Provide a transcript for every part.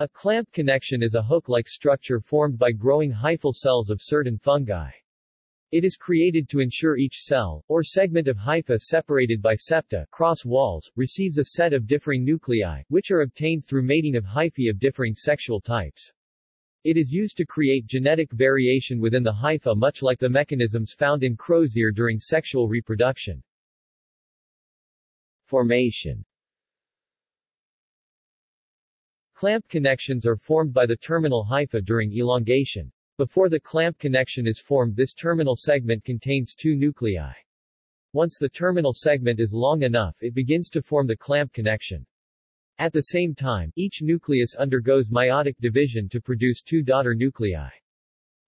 A clamp connection is a hook-like structure formed by growing hyphal cells of certain fungi. It is created to ensure each cell, or segment of hypha separated by septa cross walls, receives a set of differing nuclei, which are obtained through mating of hyphae of differing sexual types. It is used to create genetic variation within the hypha much like the mechanisms found in crow's ear during sexual reproduction. Formation Clamp connections are formed by the terminal hypha during elongation. Before the clamp connection is formed this terminal segment contains two nuclei. Once the terminal segment is long enough it begins to form the clamp connection. At the same time, each nucleus undergoes meiotic division to produce two daughter nuclei.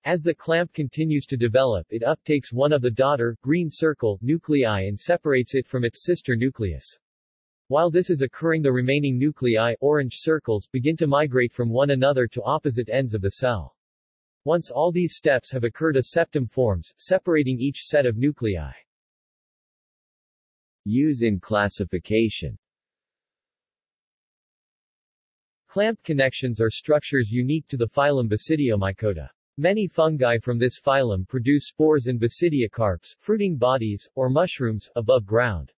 As the clamp continues to develop it uptakes one of the daughter, green circle, nuclei and separates it from its sister nucleus. While this is occurring the remaining nuclei, orange circles, begin to migrate from one another to opposite ends of the cell. Once all these steps have occurred a septum forms, separating each set of nuclei. Use in classification Clamp connections are structures unique to the phylum Basidiomycota. Many fungi from this phylum produce spores in basidiocarps, fruiting bodies, or mushrooms, above ground.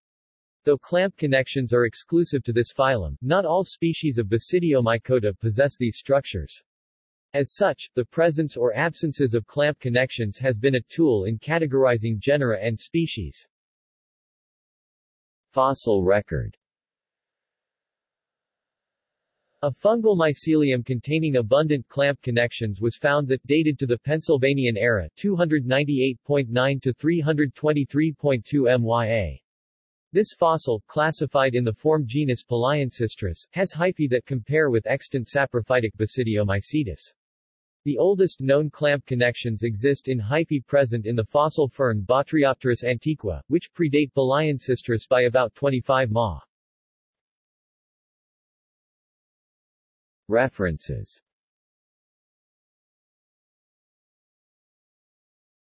Though clamp connections are exclusive to this phylum, not all species of Basidiomycota possess these structures. As such, the presence or absences of clamp connections has been a tool in categorizing genera and species. Fossil record a fungal mycelium containing abundant clamp connections was found that dated to the Pennsylvanian era 298.9 to 323.2 MYA. This fossil, classified in the form genus Palaeancistrus, has hyphae that compare with extant saprophytic Basidiomycetes. The oldest known clamp connections exist in hyphae present in the fossil fern Botryopteris antiqua, which predate Palaeancistrus by about 25 ma. References